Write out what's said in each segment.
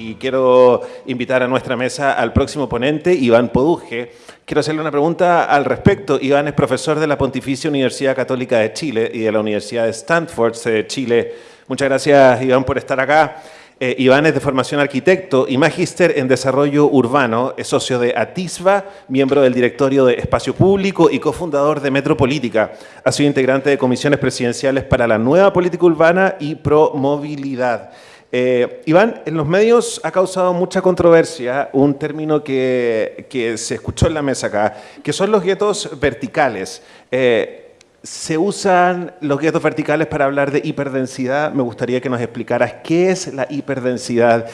y quiero invitar a nuestra mesa al próximo ponente, Iván Poduje. Quiero hacerle una pregunta al respecto. Iván es profesor de la Pontificia Universidad Católica de Chile y de la Universidad de Stanford de Chile. Muchas gracias, Iván, por estar acá. Eh, Iván es de formación arquitecto y magíster en desarrollo urbano, es socio de Atisba, miembro del directorio de Espacio Público y cofundador de Metropolítica. Ha sido integrante de comisiones presidenciales para la nueva política urbana y pro movilidad. Eh, Iván, en los medios ha causado mucha controversia un término que, que, se escuchó en la mesa acá, que son los guetos verticales. Eh, se usan los guetos verticales para hablar de hiperdensidad. Me gustaría que nos explicaras qué es la hiperdensidad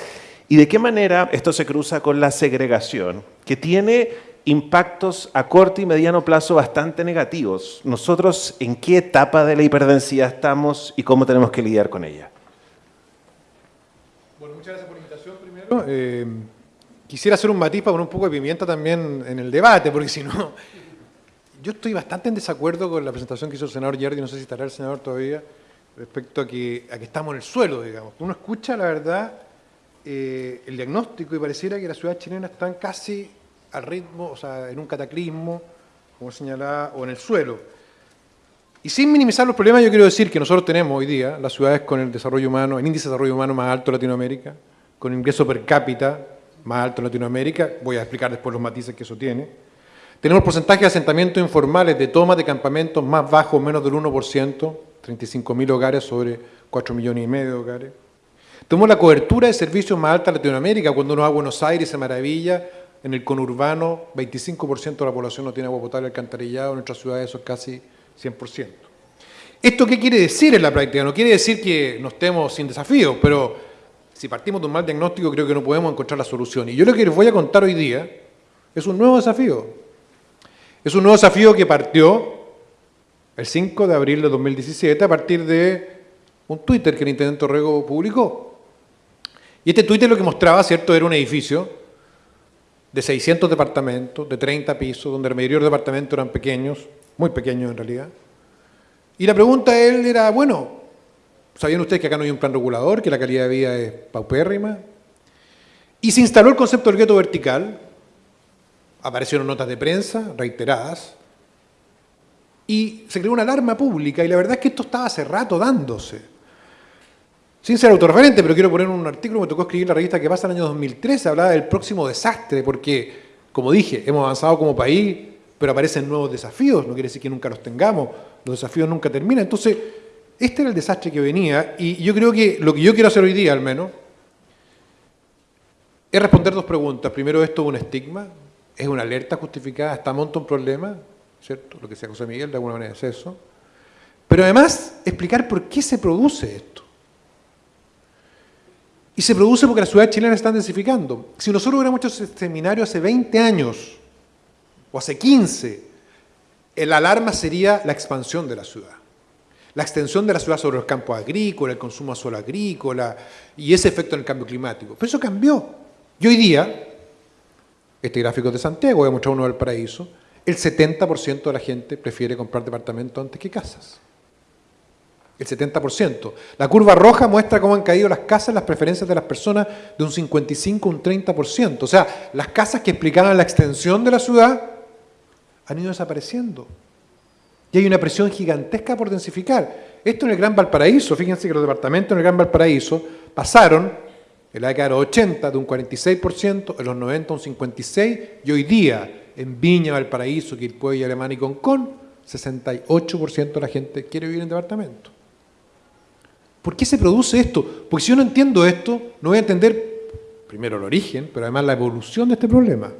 y de qué manera esto se cruza con la segregación, que tiene impactos a corto y mediano plazo bastante negativos. Nosotros, ¿en qué etapa de la hiperdensidad estamos y cómo tenemos que lidiar con ella? Bueno, muchas gracias por la Eh, quisiera hacer un matiz para poner un poco de pimienta también en el debate, porque si no yo estoy bastante en desacuerdo con la presentación que hizo el senador Yerdi, no sé si estará el senador todavía, respecto a que, a que estamos en el suelo, digamos. Uno escucha, la verdad, eh, el diagnóstico y pareciera que las ciudades chilenas están casi al ritmo, o sea, en un cataclismo, como señalaba, o en el suelo. Y sin minimizar los problemas, yo quiero decir que nosotros tenemos hoy día las ciudades con el desarrollo humano, el índice de desarrollo humano más alto de Latinoamérica, con ingreso per cápita más alto en Latinoamérica, voy a explicar después los matices que eso tiene, tenemos porcentaje de asentamientos informales de toma de campamentos más bajo, menos del 1%, 35.000 hogares sobre 4 millones y medio de hogares. Tenemos la cobertura de servicios más alta de Latinoamérica, cuando uno va a Buenos Aires se maravilla, en el conurbano 25% de la población no tiene agua potable alcantarillado, en nuestras ciudades eso es casi 100%. ¿Esto qué quiere decir en la práctica? No quiere decir que no estemos sin desafíos, pero si partimos de un mal diagnóstico creo que no podemos encontrar la solución. Y yo lo que les voy a contar hoy día es un nuevo desafío. Es un nuevo desafío que partió el 5 de abril de 2017 a partir de un Twitter que el Intendente Orrego publicó. Y este Twitter lo que mostraba, ¿cierto?, era un edificio de 600 departamentos, de 30 pisos, donde la mayoría de los departamentos eran pequeños, muy pequeños en realidad. Y la pregunta de él era, bueno, ¿sabían ustedes que acá no hay un plan regulador, que la calidad de vida es paupérrima? Y se instaló el concepto del gueto vertical, aparecieron notas de prensa reiteradas y se creó una alarma pública y la verdad es que esto estaba hace rato dándose. Sin ser autorreferente, pero quiero poner un artículo me tocó escribir la revista que pasa en el año 2013, hablaba del próximo desastre, porque, como dije, hemos avanzado como país, pero aparecen nuevos desafíos, no quiere decir que nunca los tengamos, los desafíos nunca terminan. Entonces, este era el desastre que venía, y yo creo que lo que yo quiero hacer hoy día, al menos, es responder dos preguntas. Primero, ¿esto es un estigma? es una alerta justificada, está monta un problema, ¿cierto? Lo que sea José Miguel de alguna manera es eso. Pero además explicar por qué se produce esto. Y se produce porque las ciudades chilenas están densificando. Si nosotros hubiéramos hecho ese seminario hace 20 años, o hace 15, el alarma sería la expansión de la ciudad. La extensión de la ciudad sobre los campos agrícolas, el consumo a suelo agrícola, y ese efecto en el cambio climático. Pero eso cambió. Y hoy día, este gráfico de Santiago, voy a mostrar uno del paraíso, el 70% de la gente prefiere comprar departamentos antes que casas. El 70%. La curva roja muestra cómo han caído las casas, las preferencias de las personas de un 55 a un 30%. O sea, las casas que explicaban la extensión de la ciudad han ido desapareciendo. Y hay una presión gigantesca por densificar. Esto en el Gran Valparaíso, fíjense que los departamentos en el Gran Valparaíso pasaron en la década de los 80 de un 46%, en los 90 un 56%, y hoy día en Viña, Valparaíso, Quilpué, Alemania y Concón, 68% de la gente quiere vivir en departamento. ¿Por qué se produce esto? Porque si yo no entiendo esto, no voy a entender primero el origen, pero además la evolución de este problema.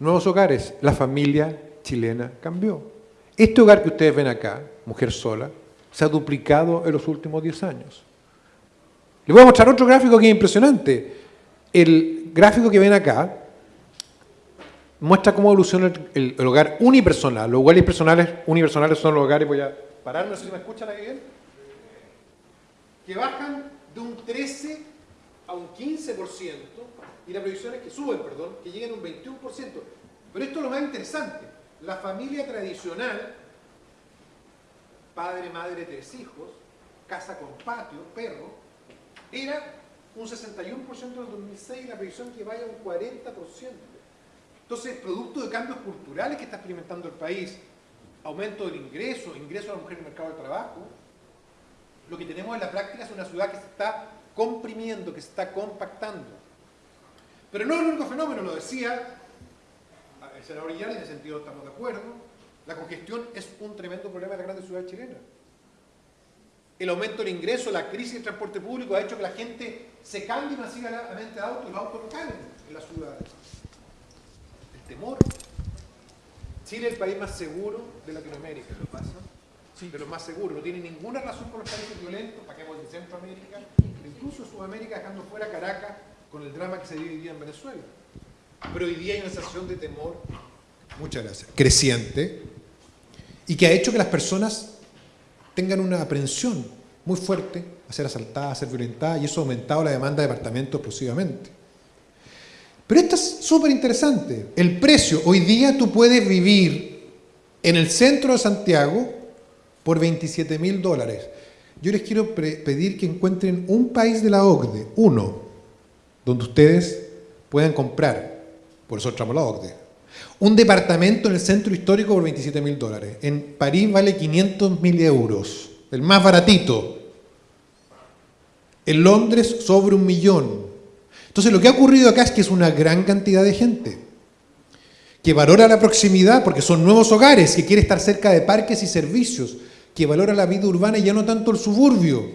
Nuevos hogares, la familia chilena cambió. Este hogar que ustedes ven acá, mujer sola, se ha duplicado en los últimos 10 años. Les voy a mostrar otro gráfico que es impresionante. El gráfico que ven acá muestra cómo evoluciona el, hogar unipersonal. Los hogares personales, unipersonales son los hogares, voy a parar, no sé si me escuchan ahí bien, que bajan de un 13 a un 15% y la previsión es que suben, perdón, que lleguen a un 21%. Pero esto es lo más interesante. La familia tradicional, padre, madre, tres hijos, casa con patio, perro, era un 61% en el 2006 y la previsión que vaya a un 40%. Entonces, producto de cambios culturales que está experimentando el país, aumento del ingreso, ingreso de la mujer en el mercado del trabajo, lo que tenemos en la práctica es una ciudad que se está comprimiendo, que se está compactando. Pero no es el único fenómeno, lo decía senador Iyar, en ese sentido estamos de acuerdo, la congestión es un tremendo problema de las grandes ciudades chilenas. El aumento del ingreso, la crisis del transporte público ha hecho que la gente se cambie masivamente de auto y los autos no caen en las ciudades. El temor. Chile es el país más seguro de Latinoamérica. ¿Lo pasa? Sí. De los más seguros. No tiene ninguna razón por los países violentos, para que de Centroamérica, incluso Sudamérica, dejando fuera Caracas con el drama que se vive hoy día en Venezuela. Pero hoy día hay una sensación de temor, muchas gracias, creciente, y que ha hecho que las personas tengan una aprensión muy fuerte a ser asaltadas, a ser violentadas, y eso ha aumentado la demanda de departamentos explosivamente. Pero esto es súper interesante. El precio, hoy día tú puedes vivir en el centro de Santiago por 27 mil dólares. Yo les quiero pedir que encuentren un país de la OCDE, uno, donde ustedes puedan comprar, por eso entramos la OCDE, un departamento en el centro histórico por 27 mil dólares. En París vale 500 mil euros, el más baratito. En Londres sobre un millón. Entonces lo que ha ocurrido acá es que es una gran cantidad de gente que valora la proximidad porque son nuevos hogares, que quiere estar cerca de parques y servicios, que valora la vida urbana y ya no tanto el suburbio,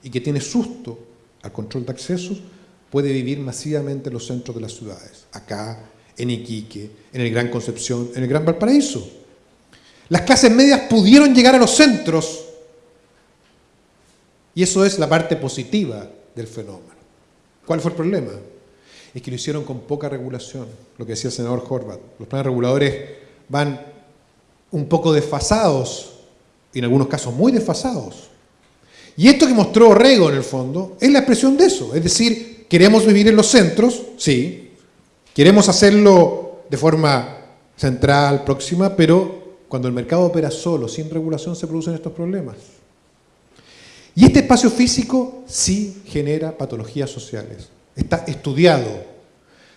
y que tiene susto al control de accesos, puede vivir masivamente en los centros de las ciudades. Acá, en Iquique, en el Gran Concepción, en el Gran Valparaíso. Las clases medias pudieron llegar a los centros y eso es la parte positiva del fenómeno. ¿Cuál fue el problema? Es que lo hicieron con poca regulación, lo que decía el senador Horvath. Los planes reguladores van un poco desfasados, y en algunos casos muy desfasados. Y esto que mostró Orrego en el fondo es la expresión de eso, es decir, queremos vivir en los centros, sí, Queremos hacerlo de forma central, próxima, pero cuando el mercado opera solo, sin regulación, se producen estos problemas. Y este espacio físico sí genera patologías sociales. Está estudiado.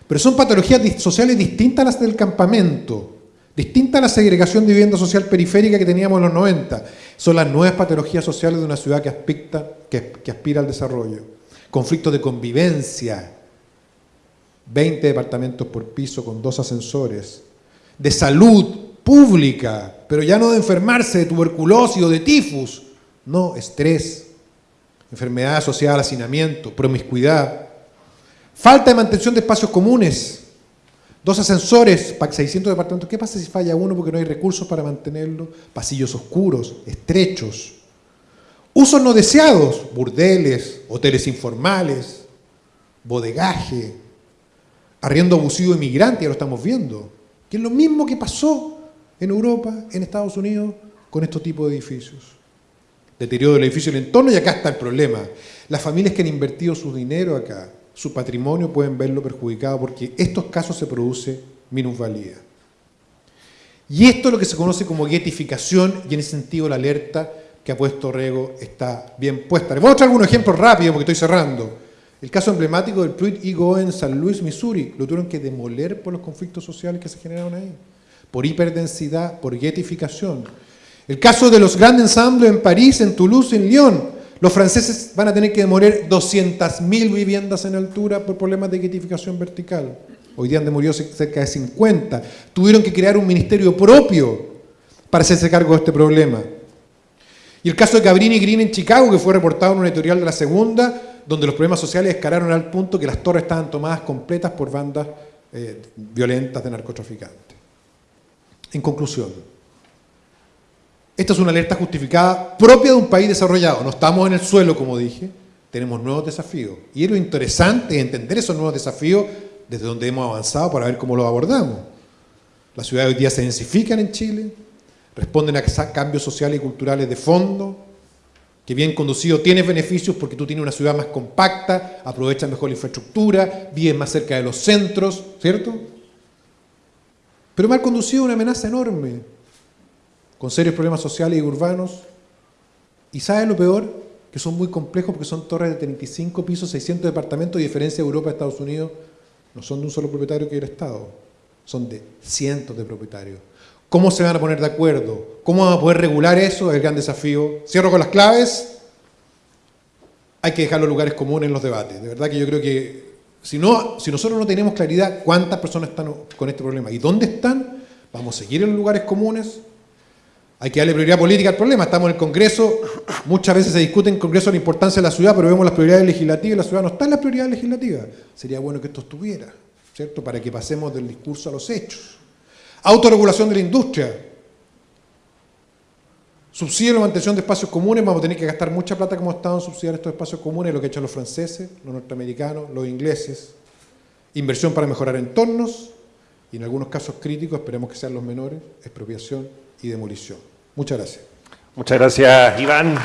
Pero son patologías sociales distintas a las del campamento, distintas a la segregación de vivienda social periférica que teníamos en los 90. Son las nuevas patologías sociales de una ciudad que, que, que aspira al desarrollo. Conflictos de convivencia, 20 departamentos por piso con dos ascensores, de salud pública, pero ya no de enfermarse de tuberculosis o de tifus, no, estrés, enfermedad asociada al hacinamiento, promiscuidad, falta de mantención de espacios comunes, dos ascensores para 600 departamentos, ¿qué pasa si falla uno porque no hay recursos para mantenerlo? Pasillos oscuros, estrechos, usos no deseados, burdeles, hoteles informales, bodegaje, arriendo abusivo de ya lo estamos viendo, que es lo mismo que pasó en Europa, en Estados Unidos, con estos tipos de edificios. Deterioro del edificio y el entorno, y acá está el problema. Las familias que han invertido su dinero acá, su patrimonio, pueden verlo perjudicado porque estos casos se produce minusvalía. Y esto es lo que se conoce como guetificación y en ese sentido la alerta que ha puesto Rego está bien puesta. Les voy a mostrar algunos ejemplos rápidos porque estoy cerrando. El caso emblemático del Pruitt Ego en San Luis, Missouri, lo tuvieron que demoler por los conflictos sociales que se generaron ahí, por hiperdensidad, por guetificación. El caso de los grandes ensambles en París, en Toulouse, en Lyon, los franceses van a tener que demoler 200.000 viviendas en altura por problemas de guetificación vertical. Hoy día han demolido cerca de 50. Tuvieron que crear un ministerio propio para hacerse cargo de este problema. Y el caso de Cabrini Green en Chicago, que fue reportado en un editorial de la segunda, donde los problemas sociales escalaron al punto que las torres estaban tomadas completas por bandas eh, violentas de narcotraficantes. En conclusión, esta es una alerta justificada propia de un país desarrollado. No estamos en el suelo, como dije, tenemos nuevos desafíos. Y es lo interesante entender esos nuevos desafíos desde donde hemos avanzado para ver cómo los abordamos. Las ciudades hoy día se densifican en Chile, responden a cambios sociales y culturales de fondo, que bien conducido tiene beneficios porque tú tienes una ciudad más compacta, aprovechas mejor la infraestructura, vives más cerca de los centros, ¿cierto? Pero mal conducido una amenaza enorme, con serios problemas sociales y urbanos. ¿Y sabes lo peor? que son muy complejos porque son torres de 35 pisos, 600 departamentos, y diferencia de Europa Estados Unidos, no son de un solo propietario que es el Estado, son de cientos de propietarios. ¿Cómo se van a poner de acuerdo? ¿Cómo vamos a poder regular eso? Es el gran desafío. Cierro con las claves. Hay que dejar los lugares comunes en los debates. De verdad que yo creo que si, no, si nosotros no tenemos claridad cuántas personas están con este problema y dónde están, vamos a seguir en los lugares comunes, hay que darle prioridad política al problema. Estamos en el Congreso, muchas veces se discute en el Congreso la importancia de la ciudad, pero vemos las prioridades legislativas y la ciudad no está en las prioridades legislativas. Sería bueno que esto estuviera, ¿cierto? Para que pasemos del discurso a los hechos. Autorregulación de la industria. Subsidio la mantención de espacios comunes, vamos a tener que gastar mucha plata como Estado en subsidiar estos espacios comunes, lo que han hecho los franceses, los norteamericanos, los ingleses. Inversión para mejorar entornos y en algunos casos críticos, esperemos que sean los menores, expropiación y demolición. Muchas gracias. Muchas gracias, Iván.